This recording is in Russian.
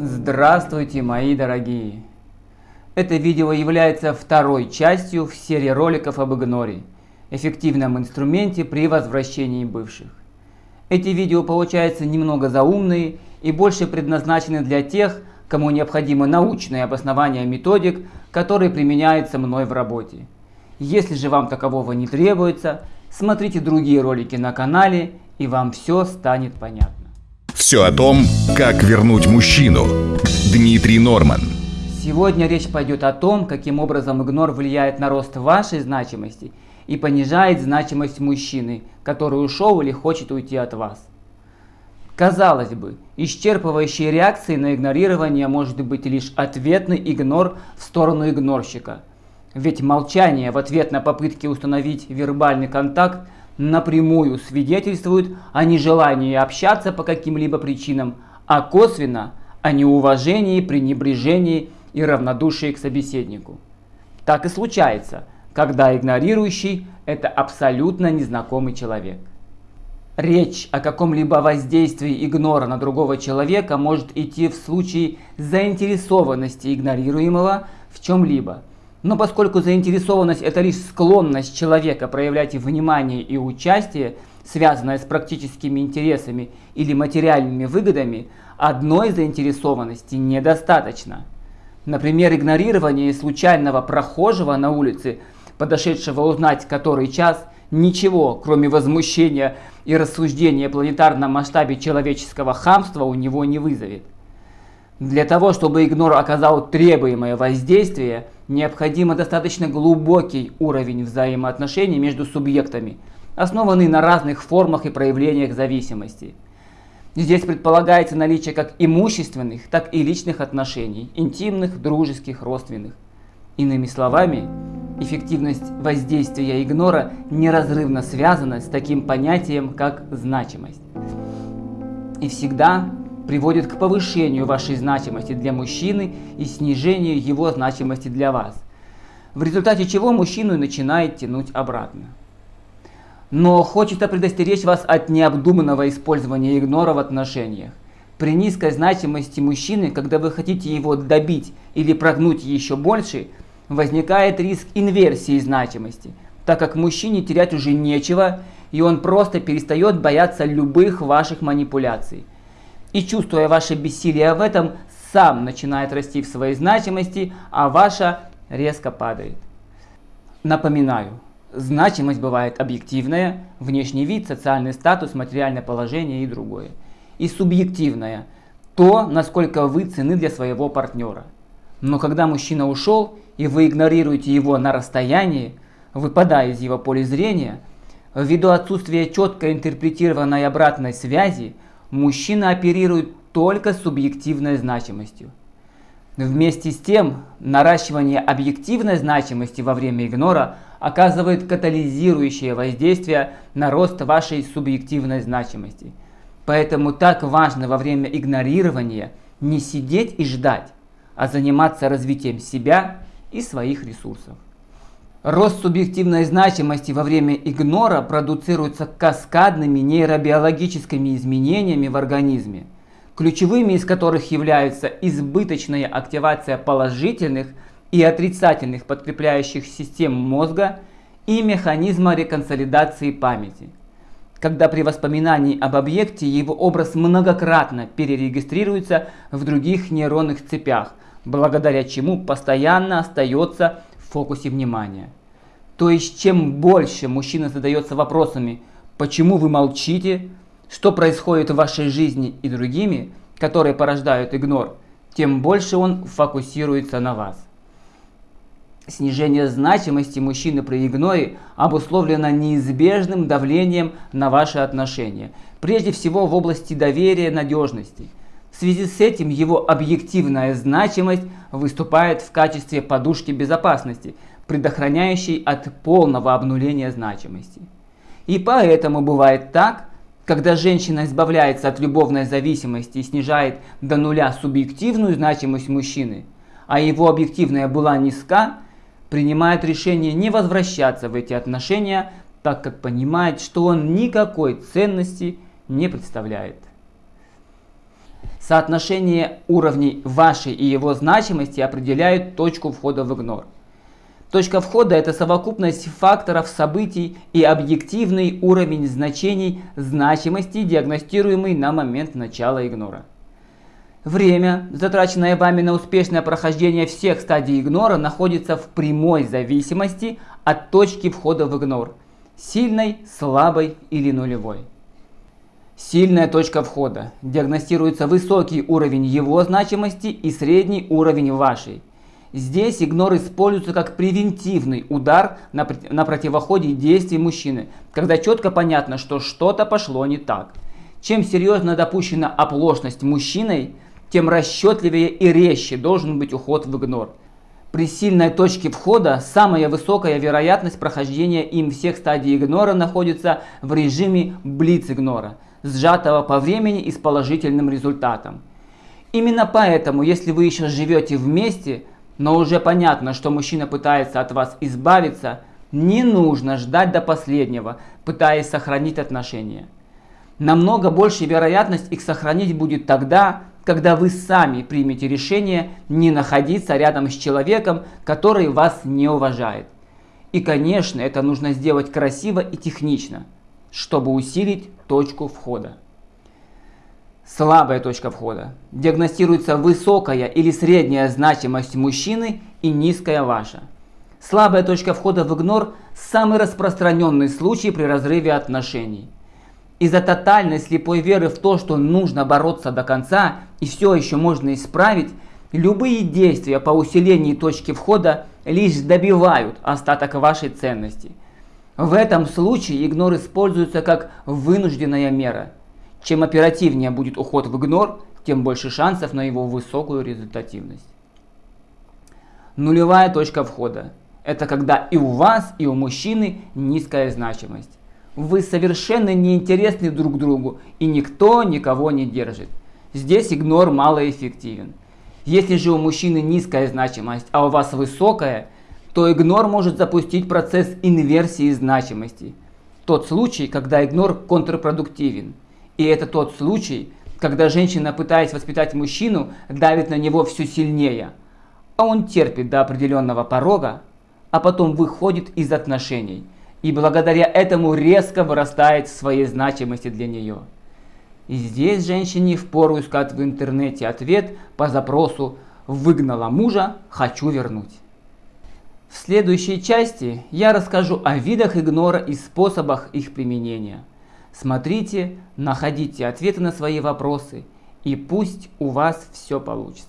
Здравствуйте, мои дорогие! Это видео является второй частью в серии роликов об игноре, эффективном инструменте при возвращении бывших. Эти видео получаются немного заумные и больше предназначены для тех, кому необходимо научное обоснование методик, которые применяются мной в работе. Если же вам такового не требуется, смотрите другие ролики на канале и вам все станет понятно. Все о том, как вернуть мужчину. Дмитрий Норман. Сегодня речь пойдет о том, каким образом игнор влияет на рост вашей значимости и понижает значимость мужчины, который ушел или хочет уйти от вас. Казалось бы, исчерпывающей реакцией на игнорирование может быть лишь ответный игнор в сторону игнорщика. Ведь молчание в ответ на попытки установить вербальный контакт напрямую свидетельствуют о нежелании общаться по каким-либо причинам, а косвенно о неуважении, пренебрежении и равнодушии к собеседнику. Так и случается, когда игнорирующий – это абсолютно незнакомый человек. Речь о каком-либо воздействии игнора на другого человека может идти в случае заинтересованности игнорируемого в чем-либо – но поскольку заинтересованность – это лишь склонность человека проявлять внимание и участие, связанное с практическими интересами или материальными выгодами, одной заинтересованности недостаточно. Например, игнорирование случайного прохожего на улице, подошедшего узнать который час, ничего, кроме возмущения и рассуждения о планетарном масштабе человеческого хамства у него не вызовет. Для того, чтобы игнор оказал требуемое воздействие, необходимо достаточно глубокий уровень взаимоотношений между субъектами, основанный на разных формах и проявлениях зависимости. Здесь предполагается наличие как имущественных, так и личных отношений, интимных, дружеских, родственных. Иными словами, эффективность воздействия игнора неразрывно связана с таким понятием, как значимость. И всегда приводит к повышению вашей значимости для мужчины и снижению его значимости для вас, в результате чего мужчину начинает тянуть обратно. Но хочется предостеречь вас от необдуманного использования игнора в отношениях. При низкой значимости мужчины, когда вы хотите его добить или прогнуть еще больше, возникает риск инверсии значимости, так как мужчине терять уже нечего, и он просто перестает бояться любых ваших манипуляций – и чувствуя ваше бессилие в этом, сам начинает расти в своей значимости, а ваша резко падает. Напоминаю, значимость бывает объективная, внешний вид, социальный статус, материальное положение и другое. И субъективная, то, насколько вы цены для своего партнера. Но когда мужчина ушел, и вы игнорируете его на расстоянии, выпадая из его поля зрения, ввиду отсутствия четко интерпретированной обратной связи, мужчина оперирует только субъективной значимостью. Вместе с тем, наращивание объективной значимости во время игнора оказывает катализирующее воздействие на рост вашей субъективной значимости. Поэтому так важно во время игнорирования не сидеть и ждать, а заниматься развитием себя и своих ресурсов. Рост субъективной значимости во время игнора продуцируется каскадными нейробиологическими изменениями в организме, ключевыми из которых являются избыточная активация положительных и отрицательных подкрепляющих систем мозга и механизма реконсолидации памяти. Когда при воспоминании об объекте его образ многократно перерегистрируется в других нейронных цепях, благодаря чему постоянно остается фокусе внимания. То есть, чем больше мужчина задается вопросами, почему вы молчите, что происходит в вашей жизни и другими, которые порождают игнор, тем больше он фокусируется на вас. Снижение значимости мужчины при игноре обусловлено неизбежным давлением на ваши отношения, прежде всего в области доверия и надежности. В связи с этим его объективная значимость выступает в качестве подушки безопасности, предохраняющей от полного обнуления значимости. И поэтому бывает так, когда женщина избавляется от любовной зависимости и снижает до нуля субъективную значимость мужчины, а его объективная была низка, принимает решение не возвращаться в эти отношения, так как понимает, что он никакой ценности не представляет. Соотношение уровней вашей и его значимости определяет точку входа в игнор. Точка входа – это совокупность факторов, событий и объективный уровень значений значимости, диагностируемый на момент начала игнора. Время, затраченное вами на успешное прохождение всех стадий игнора, находится в прямой зависимости от точки входа в игнор – сильной, слабой или нулевой. Сильная точка входа. Диагностируется высокий уровень его значимости и средний уровень вашей. Здесь игнор используется как превентивный удар на, на противоходе действий мужчины, когда четко понятно, что что-то пошло не так. Чем серьезно допущена оплошность мужчиной, тем расчетливее и резче должен быть уход в игнор. При сильной точке входа самая высокая вероятность прохождения им всех стадий игнора находится в режиме блиц-игнора, сжатого по времени и с положительным результатом. Именно поэтому, если вы еще живете вместе, но уже понятно, что мужчина пытается от вас избавиться, не нужно ждать до последнего, пытаясь сохранить отношения. Намного больше вероятность их сохранить будет тогда, когда вы сами примете решение не находиться рядом с человеком, который вас не уважает. И, конечно, это нужно сделать красиво и технично, чтобы усилить точку входа. Слабая точка входа. Диагностируется высокая или средняя значимость мужчины и низкая ваша. Слабая точка входа в игнор – самый распространенный случай при разрыве отношений. Из-за тотальной слепой веры в то, что нужно бороться до конца и все еще можно исправить, любые действия по усилению точки входа лишь добивают остаток вашей ценности. В этом случае игнор используется как вынужденная мера – чем оперативнее будет уход в игнор, тем больше шансов на его высокую результативность. Нулевая точка входа. Это когда и у вас, и у мужчины низкая значимость. Вы совершенно неинтересны друг другу, и никто никого не держит. Здесь игнор малоэффективен. Если же у мужчины низкая значимость, а у вас высокая, то игнор может запустить процесс инверсии значимости. Тот случай, когда игнор контрпродуктивен – и это тот случай, когда женщина, пытаясь воспитать мужчину, давит на него все сильнее. А он терпит до определенного порога, а потом выходит из отношений. И благодаря этому резко вырастает в своей значимости для нее. И здесь женщине впору искать в интернете ответ по запросу «Выгнала мужа, хочу вернуть». В следующей части я расскажу о видах игнора и способах их применения – Смотрите, находите ответы на свои вопросы, и пусть у вас все получится.